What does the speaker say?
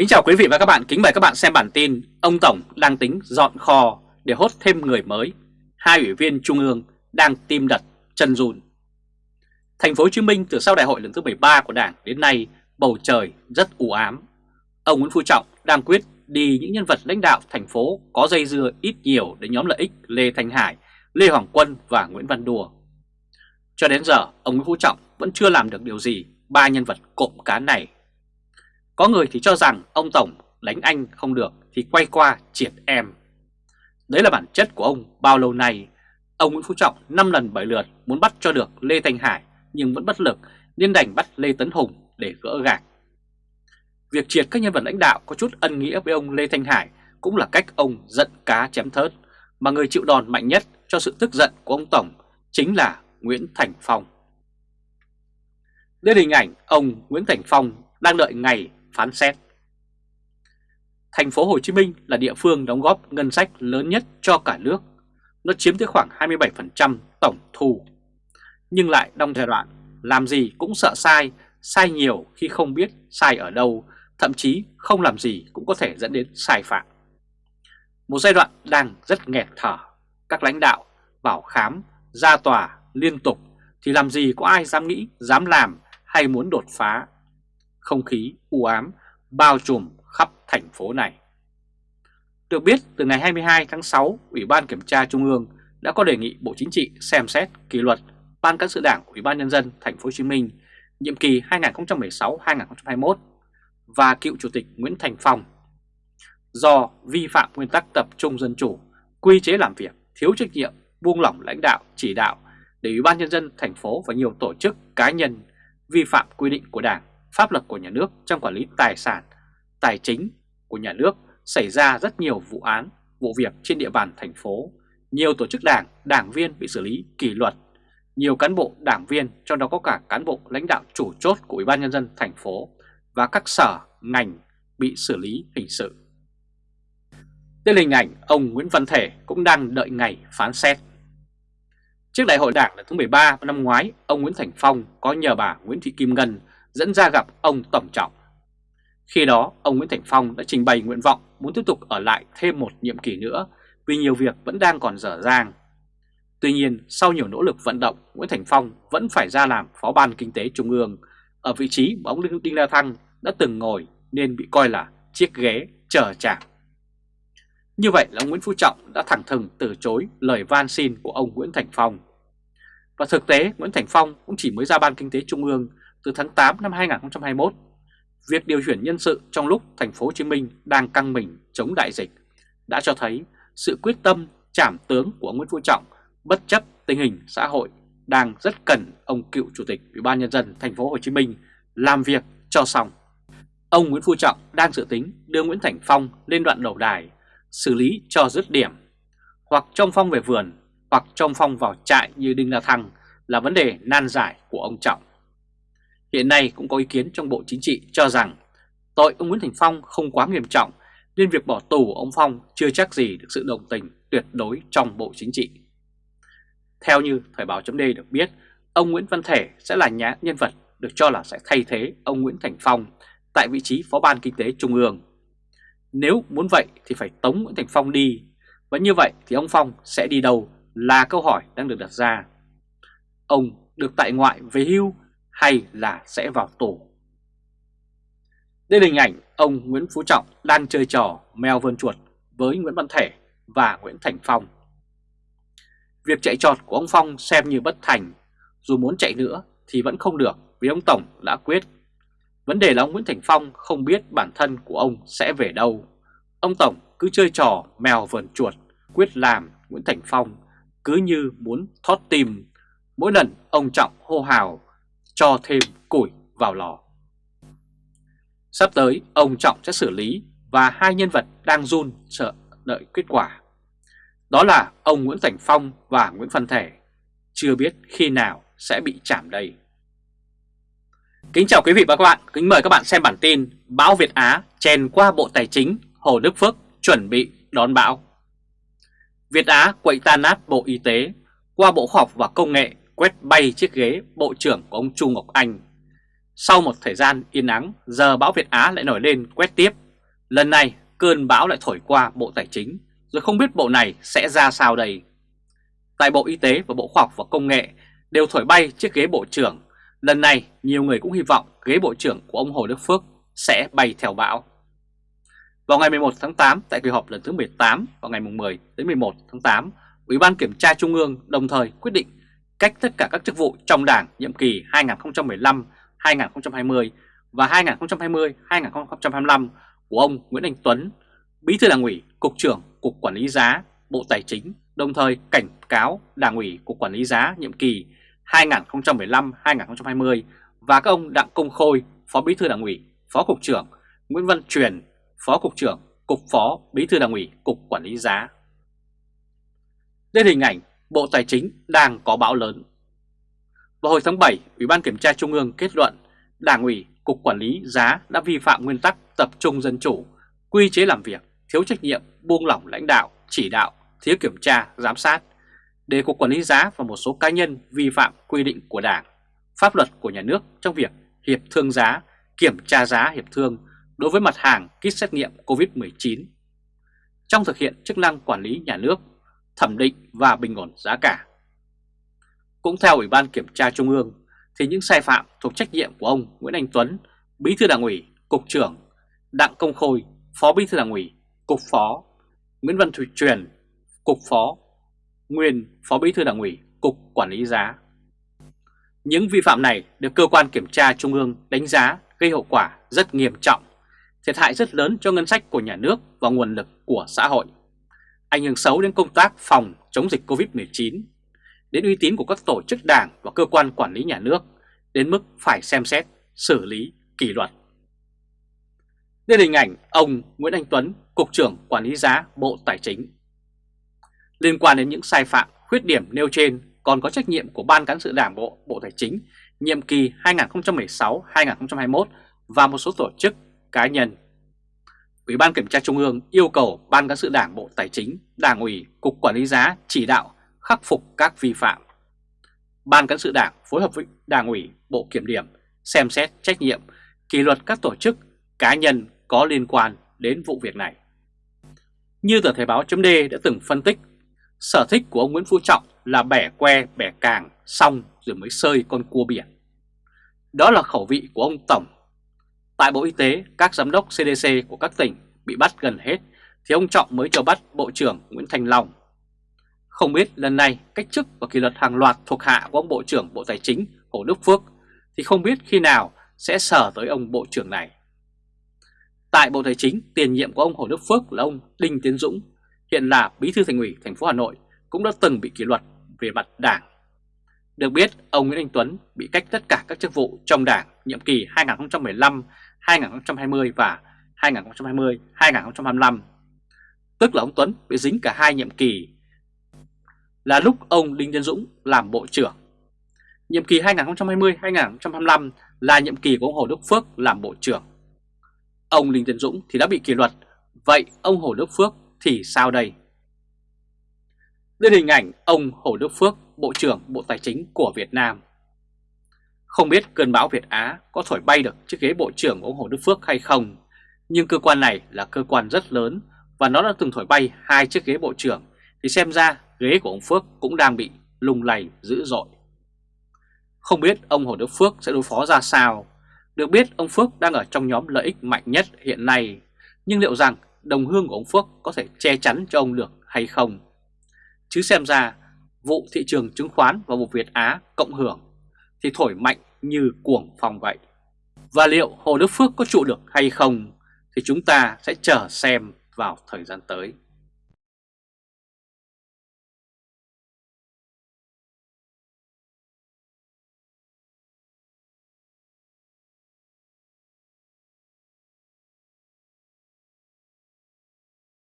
Kính chào quý vị và các bạn, kính mời các bạn xem bản tin Ông Tổng đang tính dọn kho để hốt thêm người mới. Hai ủy viên Trung ương đang tim đật chân run. Thành phố Hồ Chí Minh từ sau đại hội lần thứ 13 của Đảng đến nay bầu trời rất u ám. Ông Nguyễn Phú Trọng đang quyết đi những nhân vật lãnh đạo thành phố có dây dưa ít nhiều đến nhóm lợi ích Lê Thanh Hải, Lê Hoàng Quân và Nguyễn Văn Đùa. Cho đến giờ ông Nguyễn Phú Trọng vẫn chưa làm được điều gì ba nhân vật cộm cán này có người thì cho rằng ông Tổng đánh anh không được thì quay qua triệt em. Đấy là bản chất của ông bao lâu nay. Ông Nguyễn Phú Trọng 5 lần 7 lượt muốn bắt cho được Lê Thanh Hải nhưng vẫn bất lực, nên đành bắt Lê Tấn Hùng để gỡ gạc. Việc triệt các nhân vật lãnh đạo có chút ân nghĩa với ông Lê Thanh Hải cũng là cách ông giận cá chém thớt, mà người chịu đòn mạnh nhất cho sự tức giận của ông Tổng chính là Nguyễn Thành Phong. Đây là hình ảnh ông Nguyễn Thành Phong đang đợi ngày phán xét. Thành phố Hồ Chí Minh là địa phương đóng góp ngân sách lớn nhất cho cả nước. Nó chiếm tới khoảng 27% tổng thu. Nhưng lại trong giai đoạn làm gì cũng sợ sai, sai nhiều khi không biết sai ở đâu, thậm chí không làm gì cũng có thể dẫn đến sai phạm. Một giai đoạn đang rất nghẹt thở, các lãnh đạo bảo khám, ra tòa liên tục thì làm gì có ai dám nghĩ, dám làm hay muốn đột phá không khí u ám bao trùm khắp thành phố này. Được biết, từ ngày 22 tháng 6, Ủy ban Kiểm tra Trung ương đã có đề nghị Bộ Chính trị xem xét kỷ luật Ban cán sự Đảng Ủy ban nhân dân thành phố Hồ Chí Minh nhiệm kỳ 2016-2021 và cựu chủ tịch Nguyễn Thành Phong do vi phạm nguyên tắc tập trung dân chủ, quy chế làm việc, thiếu trách nhiệm, buông lỏng lãnh đạo, chỉ đạo để Ủy ban nhân dân thành phố và nhiều tổ chức cá nhân vi phạm quy định của Đảng pháp luật của nhà nước trong quản lý tài sản, tài chính của nhà nước xảy ra rất nhiều vụ án, vụ việc trên địa bàn thành phố. Nhiều tổ chức đảng, đảng viên bị xử lý kỷ luật. Nhiều cán bộ đảng viên, trong đó có cả cán bộ lãnh đạo chủ chốt của Ủy ban nhân dân thành phố và các sở, ngành bị xử lý hình sự. Đây là hình ảnh ông Nguyễn Văn Thể cũng đang đợi ngày phán xét. Trước đại hội đảng lần thứ 13 năm ngoái, ông Nguyễn Thành Phong có nhờ bà Nguyễn Thị Kim Ngân dẫn ra gặp ông Tổng Trọng. Khi đó, ông Nguyễn Thành Phong đã trình bày nguyện vọng muốn tiếp tục ở lại thêm một nhiệm kỳ nữa vì nhiều việc vẫn đang còn dở dang. Tuy nhiên, sau nhiều nỗ lực vận động, Nguyễn Thành Phong vẫn phải ra làm Phó ban Kinh tế Trung ương ở vị trí mà ông Đinh La Thăng đã từng ngồi nên bị coi là chiếc ghế chờ chạm. Như vậy là ông Nguyễn Phú Trọng đã thẳng thừng từ chối lời van xin của ông Nguyễn Thành Phong. Và thực tế Nguyễn Thành Phong cũng chỉ mới ra Ban Kinh tế Trung ương từ tháng 8 năm 2021. Việc điều chuyển nhân sự trong lúc thành phố Hồ Chí Minh đang căng mình chống đại dịch đã cho thấy sự quyết tâm trảm tướng của Nguyễn Phú Trọng bất chấp tình hình xã hội đang rất cần ông cựu chủ tịch Ủy ban nhân dân thành phố Hồ Chí Minh làm việc cho xong. Ông Nguyễn Phú Trọng đang dự tính đưa Nguyễn Thành Phong lên đoạn đầu đài xử lý cho dứt điểm, hoặc trong phong về vườn, hoặc trong phong vào trại như Đinh La Thăng là vấn đề nan giải của ông Trọng. Hiện nay cũng có ý kiến trong Bộ Chính trị cho rằng tội ông Nguyễn Thành Phong không quá nghiêm trọng nên việc bỏ tù ông Phong chưa chắc gì được sự đồng tình tuyệt đối trong Bộ Chính trị. Theo như Thời báo chấm được biết, ông Nguyễn Văn Thể sẽ là nhà nhân vật được cho là sẽ thay thế ông Nguyễn Thành Phong tại vị trí Phó ban Kinh tế Trung ương. Nếu muốn vậy thì phải tống Nguyễn Thành Phong đi, và như vậy thì ông Phong sẽ đi đâu là câu hỏi đang được đặt ra. Ông được tại ngoại về hưu hay là sẽ vào tù. Đây là hình ảnh ông Nguyễn Phú Trọng đang chơi trò mèo vươn chuột với Nguyễn Văn Thể và Nguyễn Thành Phong. Việc chạy trọt của ông Phong xem như bất thành, dù muốn chạy nữa thì vẫn không được vì ông Tổng đã quyết. Vấn đề là ông Nguyễn Thành Phong không biết bản thân của ông sẽ về đâu. Ông Tổng cứ chơi trò mèo vườn chuột, quyết làm Nguyễn Thành Phong cứ như muốn thoát tim. Mỗi lần ông Trọng hô hào cho thêm củi vào lò. Sắp tới, ông Trọng sẽ xử lý và hai nhân vật đang run sợ đợi kết quả. Đó là ông Nguyễn Thành Phong và Nguyễn Văn Thể. Chưa biết khi nào sẽ bị chạm đây. Kính chào quý vị và các bạn, kính mời các bạn xem bản tin Bão Việt Á chèn qua Bộ Tài chính Hồ Đức Phước chuẩn bị đón bão. Việt Á quậy tan nát Bộ Y tế qua Bộ Khoa học và Công nghệ quét bay chiếc ghế Bộ trưởng của ông Chu Ngọc Anh. Sau một thời gian yên ắng, giờ bão Việt Á lại nổi lên quét tiếp Lần này cơn bão lại thổi qua Bộ Tài chính, rồi không biết bộ này sẽ ra sao đây. Tại Bộ Y tế và Bộ Khoa học và Công nghệ đều thổi bay chiếc ghế Bộ trưởng. Lần này nhiều người cũng hy vọng ghế Bộ trưởng của ông Hồ Đức Phước sẽ bay theo bão. Vào ngày 11 tháng 8 tại kỳ họp lần thứ 18 vào ngày 10 đến 11 tháng 8, Ủy ban Kiểm tra Trung ương đồng thời quyết định cách tất cả các chức vụ trong Đảng nhiệm kỳ 2015-2020 và 2020-2025 của ông Nguyễn Anh Tuấn, Bí thư Đảng ủy, Cục trưởng Cục Quản lý giá, Bộ Tài chính, đồng thời cảnh cáo Đảng ủy Cục Quản lý giá nhiệm kỳ 2015-2020 và các ông Đặng Công Khôi, Phó Bí thư Đảng ủy, Phó Cục trưởng, Nguyễn Văn Truyền, Phó Cục trưởng, Cục Phó Bí thư Đảng ủy, Cục Quản lý giá. Đây hình ảnh Bộ Tài chính đang có bão lớn. Vào hồi tháng 7, Ủy ban Kiểm tra Trung ương kết luận Đảng ủy, Cục Quản lý giá đã vi phạm nguyên tắc tập trung dân chủ, quy chế làm việc, thiếu trách nhiệm, buông lỏng lãnh đạo, chỉ đạo, thiếu kiểm tra, giám sát, để Cục Quản lý giá và một số cá nhân vi phạm quy định của Đảng, pháp luật của nhà nước trong việc hiệp thương giá, kiểm tra giá hiệp thương đối với mặt hàng kit xét nghiệm COVID-19 trong thực hiện chức năng quản lý nhà nước, thẩm định và bình ổn giá cả. Cũng theo Ủy ban Kiểm tra Trung ương, thì những sai phạm thuộc trách nhiệm của ông Nguyễn Anh Tuấn, Bí thư Đảng ủy, Cục trưởng, Đặng Công Khôi, Phó Bí thư Đảng ủy, Cục Phó, Nguyễn Văn Thủy Truyền, Cục Phó, nguyên Phó Bí thư Đảng ủy, Cục Quản lý giá. Những vi phạm này được cơ quan kiểm tra Trung ương đánh giá gây hậu quả rất nghiêm trọng, thiệt hại rất lớn cho ngân sách của nhà nước và nguồn lực của xã hội, ảnh hưởng xấu đến công tác phòng chống dịch COVID-19, đến uy tín của các tổ chức đảng và cơ quan quản lý nhà nước, đến mức phải xem xét, xử lý, kỷ luật. Đây là hình ảnh ông Nguyễn Anh Tuấn, Cục trưởng Quản lý giá Bộ Tài chính. Liên quan đến những sai phạm, khuyết điểm nêu trên còn có trách nhiệm của Ban Cán sự Đảng Bộ Bộ Tài chính nhiệm kỳ 2016-2021 và một số tổ chức cá nhân. Ủy ban Kiểm tra Trung ương yêu cầu Ban Cán sự Đảng Bộ Tài chính, Đảng ủy, Cục Quản lý giá chỉ đạo khắc phục các vi phạm. Ban Cán sự Đảng phối hợp với Đảng ủy, Bộ Kiểm điểm xem xét trách nhiệm, kỷ luật các tổ chức, cá nhân có liên quan đến vụ việc này. Như tờ Thời báo chấm đã từng phân tích, sở thích của ông Nguyễn Phú Trọng là bẻ que bẻ càng xong rồi mới sơi con cua biển. Đó là khẩu vị của ông Tổng. Tại Bộ Y tế, các giám đốc CDC của các tỉnh bị bắt gần hết thì ông Trọng mới cho bắt Bộ trưởng Nguyễn Thành Long. Không biết lần này cách chức và kỷ luật hàng loạt thuộc hạ của ông Bộ trưởng Bộ Tài chính Hồ Đức Phước thì không biết khi nào sẽ sở tới ông Bộ trưởng này. Tại Bộ Tài chính, tiền nhiệm của ông Hồ Đức Phước là ông Đinh Tiến Dũng, hiện là Bí thư Thành ủy thành phố Hà Nội, cũng đã từng bị kỷ luật về mặt đảng. Được biết, ông Nguyễn Anh Tuấn bị cách tất cả các chức vụ trong đảng nhiệm kỳ 2015, 2020 và 2020-2025. Tức là ông Tuấn bị dính cả hai nhiệm kỳ là lúc ông Đinh Tiến Dũng làm Bộ trưởng. Nhiệm kỳ 2020-2025 là nhiệm kỳ của ông Hồ Đức Phước làm Bộ trưởng. Ông Đinh Tiến Dũng thì đã bị kỷ luật, vậy ông Hồ Đức Phước thì sao đây? Đây hình ảnh ông Hồ Đức Phước, Bộ trưởng Bộ Tài chính của Việt Nam. Không biết cơn bão Việt Á có thổi bay được chiếc ghế Bộ trưởng của ông Hồ Đức Phước hay không, nhưng cơ quan này là cơ quan rất lớn và nó đã từng thổi bay hai chiếc ghế Bộ trưởng, thì xem ra ghế của ông Phước cũng đang bị lung lay dữ dội. Không biết ông Hồ Đức Phước sẽ đối phó ra sao. Được biết ông Phước đang ở trong nhóm lợi ích mạnh nhất hiện nay, nhưng liệu rằng đồng hương của ông Phước có thể che chắn cho ông được hay không? Chứ xem ra vụ thị trường chứng khoán và vụ Việt Á cộng hưởng thì thổi mạnh như cuồng phong vậy. Và liệu Hồ Đức Phước có trụ được hay không thì chúng ta sẽ chờ xem vào thời gian tới.